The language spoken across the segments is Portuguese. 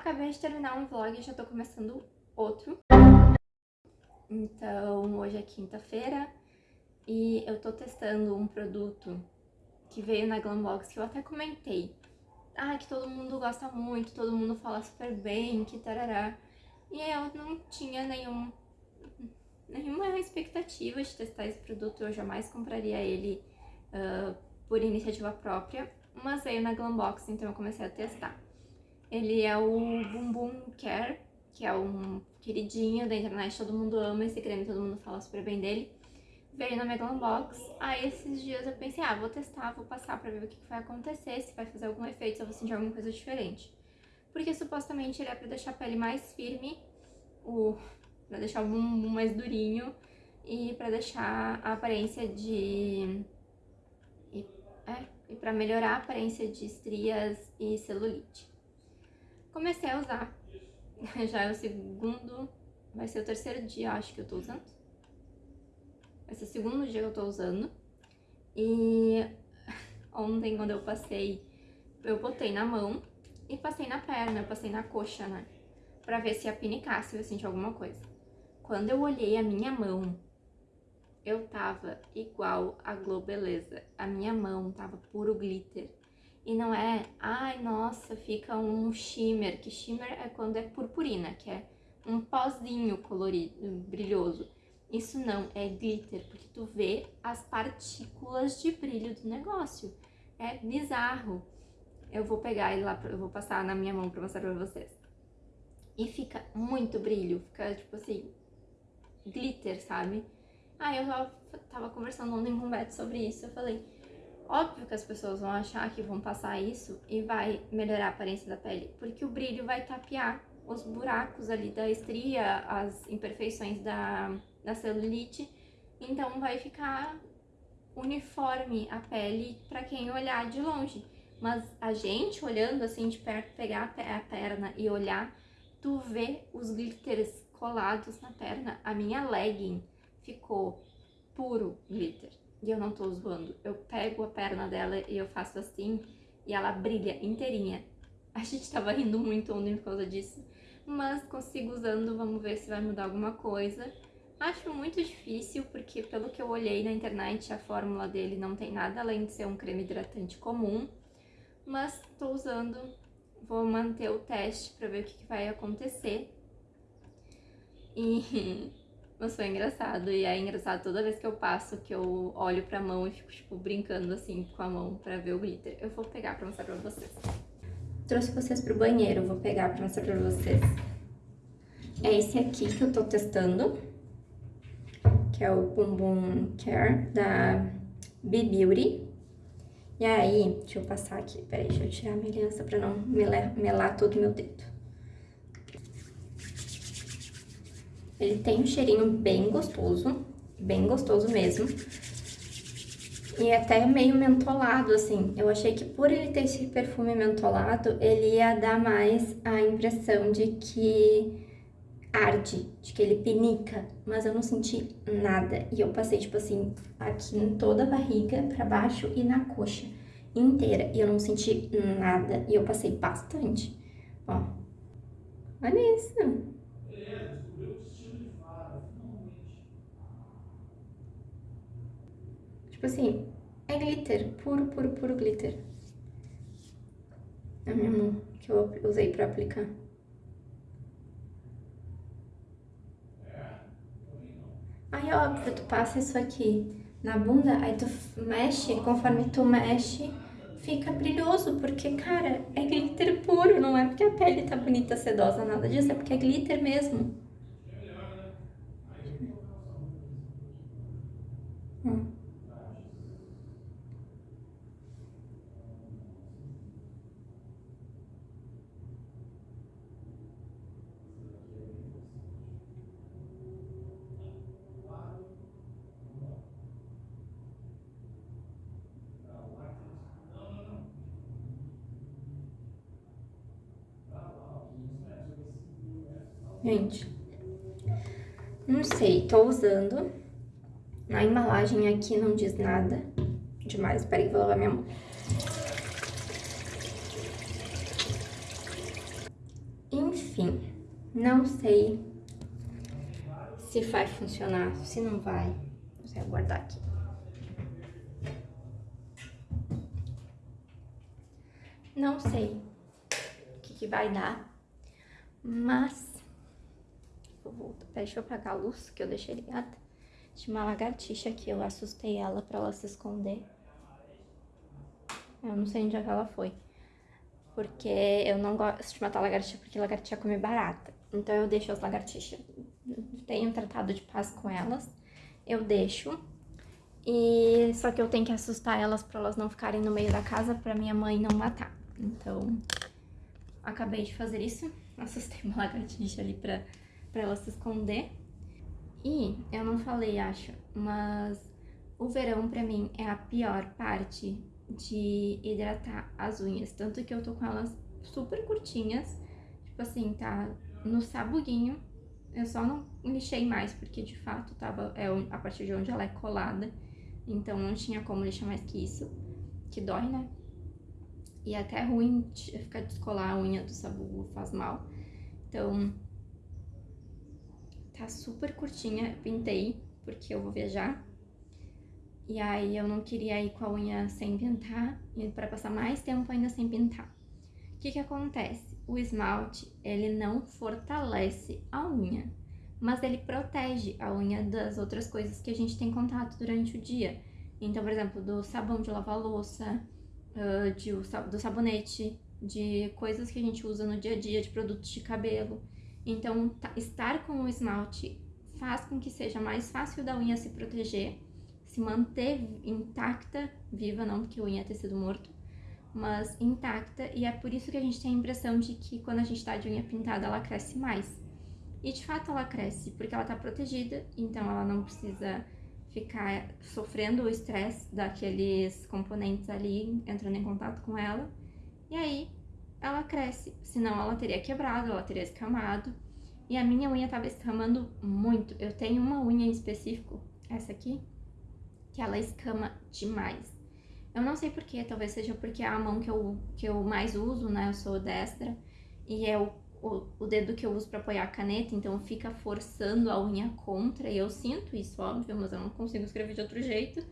Acabei de terminar um vlog e já tô começando outro. Então, hoje é quinta-feira e eu tô testando um produto que veio na Glambox que eu até comentei. Ah, que todo mundo gosta muito, todo mundo fala super bem, que tarará. E eu não tinha nenhum, nenhuma expectativa de testar esse produto, eu jamais compraria ele uh, por iniciativa própria, mas veio na Glambox, então eu comecei a testar. Ele é o Bumbum Care, que é um queridinho da internet, todo mundo ama esse creme, todo mundo fala super bem dele. Veio na Megalon Box, aí esses dias eu pensei, ah, vou testar, vou passar pra ver o que vai acontecer, se vai fazer algum efeito, se eu vou sentir alguma coisa diferente. Porque supostamente ele é pra deixar a pele mais firme, o, pra deixar o bumbum mais durinho e pra deixar a aparência de... E, é, e pra melhorar a aparência de estrias e celulite. Comecei a usar. Já é o segundo, vai ser o terceiro dia, acho que eu tô usando. Vai ser o segundo dia que eu tô usando. E ontem, quando eu passei, eu botei na mão e passei na perna, eu passei na coxa, né? Pra ver se ia pinicar, se eu sentir alguma coisa. Quando eu olhei a minha mão, eu tava igual a Globeleza. A minha mão tava puro glitter. E não é, ai, nossa, fica um shimmer, que shimmer é quando é purpurina, que é um pozinho colorido, brilhoso. Isso não, é glitter, porque tu vê as partículas de brilho do negócio. É bizarro. Eu vou pegar ele lá, eu vou passar na minha mão pra mostrar pra vocês. E fica muito brilho, fica tipo assim, glitter, sabe? Aí eu tava conversando ontem com o Beto sobre isso, eu falei, Óbvio que as pessoas vão achar que vão passar isso e vai melhorar a aparência da pele, porque o brilho vai tapear os buracos ali da estria, as imperfeições da, da celulite, então vai ficar uniforme a pele para quem olhar de longe. Mas a gente olhando assim de perto, pegar a perna e olhar, tu vê os glitters colados na perna. A minha legging ficou puro glitter. E eu não tô zoando. Eu pego a perna dela e eu faço assim e ela brilha inteirinha. A gente tava rindo muito ontem por causa disso. Mas consigo usando, vamos ver se vai mudar alguma coisa. Acho muito difícil, porque pelo que eu olhei na internet, a fórmula dele não tem nada além de ser um creme hidratante comum. Mas tô usando, vou manter o teste pra ver o que, que vai acontecer. E Mas foi engraçado, e é engraçado toda vez que eu passo, que eu olho pra mão e fico, tipo, brincando assim com a mão pra ver o glitter. Eu vou pegar pra mostrar pra vocês. Trouxe vocês pro banheiro, vou pegar pra mostrar pra vocês. É esse aqui que eu tô testando, que é o Bumbum Care da Be Beauty. E aí, deixa eu passar aqui, peraí, deixa eu tirar a minha aliança pra não melar, melar todo o meu dedo. Ele tem um cheirinho bem gostoso, bem gostoso mesmo. E até meio mentolado, assim. Eu achei que por ele ter esse perfume mentolado, ele ia dar mais a impressão de que arde, de que ele pinica. Mas eu não senti nada. E eu passei, tipo assim, aqui em toda a barriga, pra baixo e na coxa inteira. E eu não senti nada. E eu passei bastante. Ó. Olha isso. Tipo assim, é glitter, puro, puro, puro glitter. É mão que eu usei pra aplicar. Aí, óbvio, tu passa isso aqui na bunda, aí tu mexe, conforme tu mexe, fica brilhoso, porque, cara, é glitter puro, não é porque a pele tá bonita, sedosa, nada disso, é porque é glitter mesmo. Gente, não sei, tô usando. Na embalagem aqui não diz nada demais. Peraí, vou lavar minha mão. Enfim, não sei se vai funcionar, se não vai. Vou guardar aqui. Não sei o que, que vai dar, mas... Vou voltar. Deixa eu apagar a luz que eu deixei ligada. Tinha uma lagartixa aqui, eu assustei ela pra ela se esconder. Eu não sei onde é que ela foi. Porque eu não gosto de matar lagartixa, porque lagartixa come barata. Então eu deixo as lagartixas. Tenho um tratado de paz com elas. Eu deixo. E só que eu tenho que assustar elas pra elas não ficarem no meio da casa pra minha mãe não matar. Então, acabei de fazer isso. Assustei uma lagartixa ali pra, pra ela se esconder. E eu não falei, acho, mas o verão pra mim é a pior parte de hidratar as unhas. Tanto que eu tô com elas super curtinhas, tipo assim, tá no sabuguinho. Eu só não lixei mais, porque de fato tava é a partir de onde ela é colada. Então não tinha como lixar mais que isso, que dói, né? E é até ruim ficar descolar a unha do sabugo, faz mal. Então, tá super curtinha, pintei, porque eu vou viajar. E aí eu não queria ir com a unha sem pintar, e para passar mais tempo ainda sem pintar. O que que acontece? O esmalte, ele não fortalece a unha, mas ele protege a unha das outras coisas que a gente tem contato durante o dia. Então, por exemplo, do sabão de lavar louça, de, do sabonete, de coisas que a gente usa no dia a dia, de produtos de cabelo. Então, estar com o esmalte faz com que seja mais fácil da unha se proteger, se manter intacta, viva não, porque unha é tecido morto, mas intacta, e é por isso que a gente tem a impressão de que quando a gente tá de unha pintada, ela cresce mais. E de fato ela cresce, porque ela tá protegida, então ela não precisa ficar sofrendo o estresse daqueles componentes ali entrando em contato com ela. E aí ela cresce, senão ela teria quebrado, ela teria escamado. E a minha unha tava escamando muito. Eu tenho uma unha em específico, essa aqui, que ela escama demais. Eu não sei porquê, talvez seja porque é a mão que eu, que eu mais uso, né? Eu sou destra. E é o o, o dedo que eu uso para apoiar a caneta, então fica forçando a unha contra, e eu sinto isso, óbvio, mas eu não consigo escrever de outro jeito.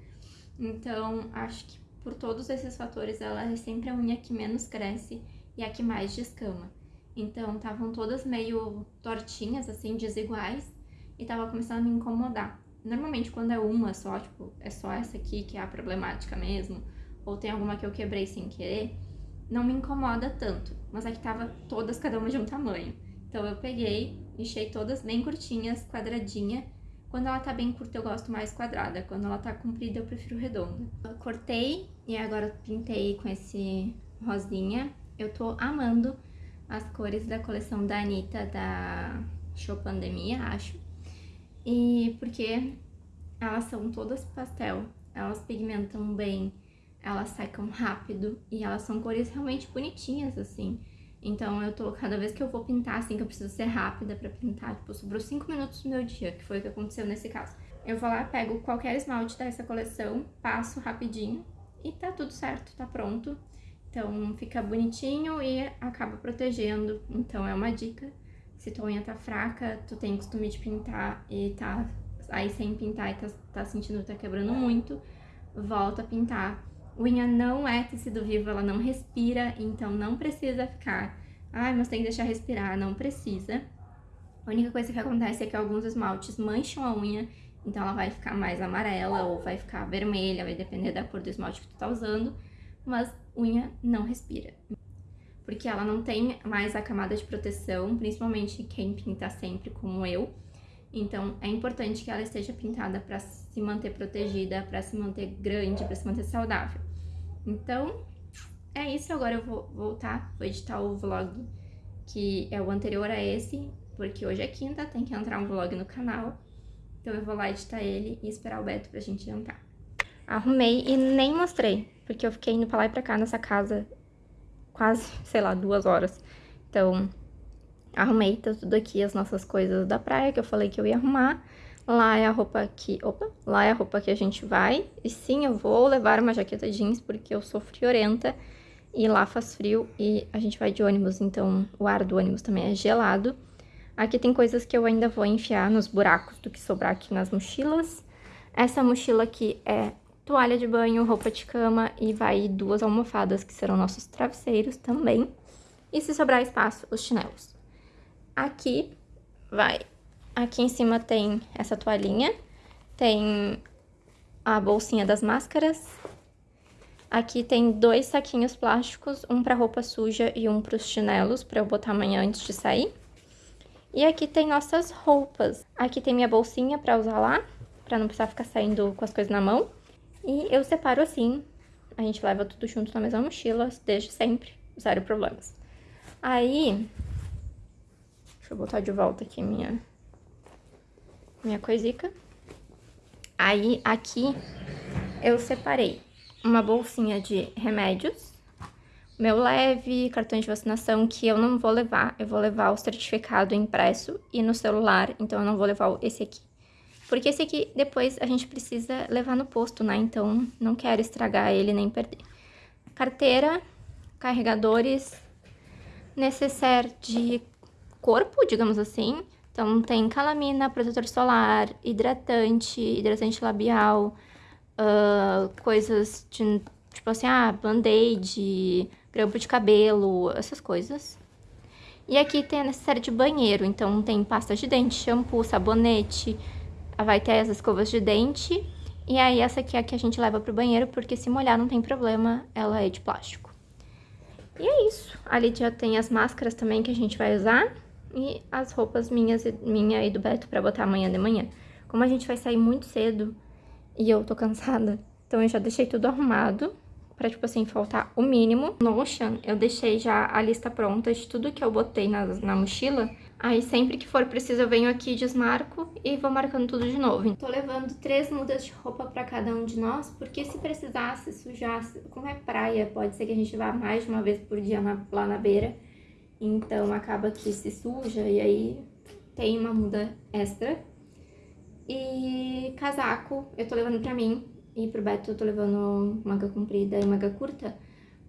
Então, acho que por todos esses fatores, ela é sempre a unha que menos cresce e a que mais descama. Então, estavam todas meio tortinhas, assim, desiguais, e tava começando a me incomodar. Normalmente, quando é uma só, tipo, é só essa aqui que é a problemática mesmo, ou tem alguma que eu quebrei sem querer, não me incomoda tanto, mas é que tava todas cada uma de um tamanho. Então eu peguei, enchei todas bem curtinhas, quadradinha. Quando ela tá bem curta eu gosto mais quadrada, quando ela tá comprida eu prefiro redonda. Eu cortei e agora pintei com esse rosinha. Eu tô amando as cores da coleção da Anitta, da Show Pandemia, acho. E porque elas são todas pastel, elas pigmentam bem, elas secam rápido e elas são cores realmente bonitinhas, assim. Então eu tô, cada vez que eu vou pintar, assim, que eu preciso ser rápida pra pintar, tipo, sobrou 5 minutos do meu dia, que foi o que aconteceu nesse caso. Eu vou lá, pego qualquer esmalte dessa coleção, passo rapidinho e tá tudo certo, tá pronto. Então fica bonitinho e acaba protegendo, então é uma dica. Se tua unha tá fraca, tu tem costume de pintar e tá aí sem pintar e tá, tá sentindo que tá quebrando muito, volta a pintar Unha não é tecido vivo, ela não respira, então não precisa ficar... Ai, mas tem que deixar respirar, não precisa. A única coisa que acontece é que alguns esmaltes mancham a unha, então ela vai ficar mais amarela ou vai ficar vermelha, vai depender da cor do esmalte que tu tá usando, mas unha não respira. Porque ela não tem mais a camada de proteção, principalmente quem pinta sempre como eu. Então é importante que ela esteja pintada para se manter protegida, para se manter grande, para se manter saudável. Então, é isso. Agora eu vou voltar, vou editar o vlog que é o anterior a esse, porque hoje é quinta, tem que entrar um vlog no canal. Então eu vou lá editar ele e esperar o Beto pra gente jantar. Arrumei e nem mostrei, porque eu fiquei indo pra lá e pra cá nessa casa quase, sei lá, duas horas. Então, arrumei tá tudo aqui, as nossas coisas da praia, que eu falei que eu ia arrumar. Lá é a roupa que... Opa! Lá é a roupa que a gente vai. E sim, eu vou levar uma jaqueta jeans porque eu sou friorenta. E lá faz frio e a gente vai de ônibus, então o ar do ônibus também é gelado. Aqui tem coisas que eu ainda vou enfiar nos buracos do que sobrar aqui nas mochilas. Essa mochila aqui é toalha de banho, roupa de cama e vai duas almofadas que serão nossos travesseiros também. E se sobrar espaço, os chinelos. Aqui vai... Aqui em cima tem essa toalhinha, tem a bolsinha das máscaras. Aqui tem dois saquinhos plásticos, um para roupa suja e um para os chinelos, para eu botar amanhã antes de sair. E aqui tem nossas roupas. Aqui tem minha bolsinha para usar lá, para não precisar ficar saindo com as coisas na mão. E eu separo assim, a gente leva tudo junto na mesma mochila, desde sempre, zero problemas. Aí, deixa eu botar de volta aqui minha, minha coisica. Aí, aqui, eu separei uma bolsinha de remédios, meu leve, cartão de vacinação, que eu não vou levar. Eu vou levar o certificado impresso e no celular, então eu não vou levar esse aqui. Porque esse aqui, depois, a gente precisa levar no posto, né? Então, não quero estragar ele nem perder. Carteira, carregadores, necessaire de corpo, digamos assim. Então, tem calamina, protetor solar, hidratante, hidratante labial, uh, coisas de, tipo assim, ah, band-aid, grampo de cabelo, essas coisas. E aqui tem a necessária de banheiro, então tem pasta de dente, shampoo, sabonete, vai ter as escovas de dente. E aí essa aqui é a que a gente leva pro banheiro, porque se molhar não tem problema, ela é de plástico. E é isso. Ali já tem as máscaras também que a gente vai usar. E as roupas minhas, minha e do Beto pra botar amanhã de manhã. Como a gente vai sair muito cedo, e eu tô cansada. Então eu já deixei tudo arrumado pra, tipo assim, faltar o mínimo. No Notion, eu deixei já a lista pronta de tudo que eu botei na, na mochila. Aí sempre que for preciso eu venho aqui, desmarco e vou marcando tudo de novo. Tô levando três mudas de roupa pra cada um de nós, porque se precisasse, sujasse, como é praia, pode ser que a gente vá mais de uma vez por dia na, lá na beira. Então acaba que se suja e aí tem uma muda extra. E casaco, eu tô levando pra mim. E pro Beto eu tô levando manga comprida e manga curta.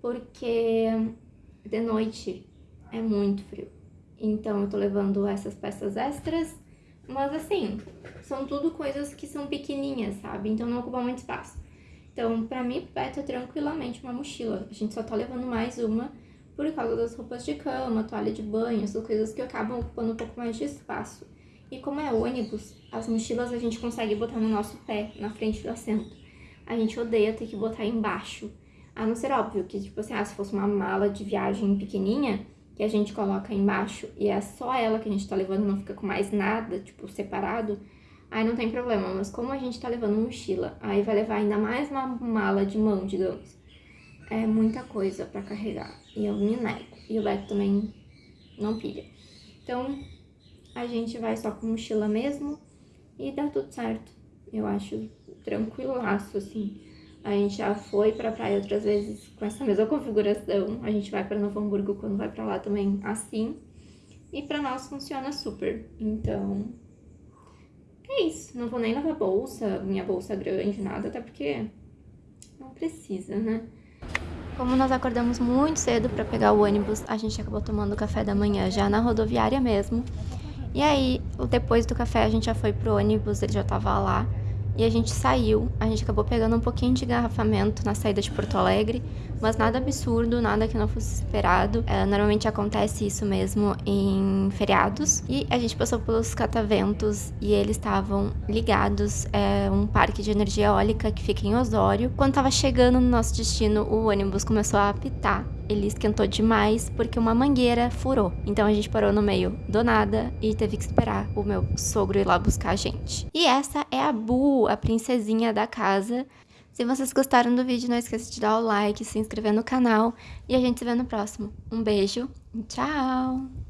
Porque de noite é muito frio. Então eu tô levando essas peças extras. Mas assim, são tudo coisas que são pequenininhas, sabe? Então não ocupa muito espaço. Então, pra mim, Beto é tranquilamente uma mochila. A gente só tá levando mais uma por causa das roupas de cama, toalha de banho, essas coisas que acabam ocupando um pouco mais de espaço. E como é ônibus, as mochilas a gente consegue botar no nosso pé, na frente do assento. A gente odeia ter que botar embaixo. A não ser óbvio que, tipo assim, ah, se fosse uma mala de viagem pequenininha, que a gente coloca embaixo e é só ela que a gente tá levando, não fica com mais nada, tipo, separado, aí não tem problema. Mas como a gente tá levando mochila, aí vai levar ainda mais uma mala de mão, digamos. É muita coisa pra carregar. E eu me nego. E o Beto também não pilha. Então, a gente vai só com mochila mesmo e dá tudo certo. Eu acho tranquilaço, assim. A gente já foi pra praia outras vezes com essa mesma configuração. A gente vai pra Novo Hamburgo quando vai pra lá também assim. E pra nós funciona super. Então, é isso. Não vou nem levar bolsa, minha bolsa grande, nada, até porque não precisa, né? Como nós acordamos muito cedo para pegar o ônibus, a gente acabou tomando café da manhã já na rodoviária mesmo. E aí, depois do café, a gente já foi pro ônibus, ele já tava lá. E a gente saiu, a gente acabou pegando um pouquinho de garrafamento na saída de Porto Alegre, mas nada absurdo, nada que não fosse esperado. É, normalmente acontece isso mesmo em feriados. E a gente passou pelos cataventos e eles estavam ligados. É um parque de energia eólica que fica em Osório. Quando tava chegando no nosso destino, o ônibus começou a apitar ele esquentou demais porque uma mangueira furou. Então a gente parou no meio do nada e teve que esperar o meu sogro ir lá buscar a gente. E essa é a Bu, a princesinha da casa. Se vocês gostaram do vídeo, não esqueça de dar o like, se inscrever no canal e a gente se vê no próximo. Um beijo tchau!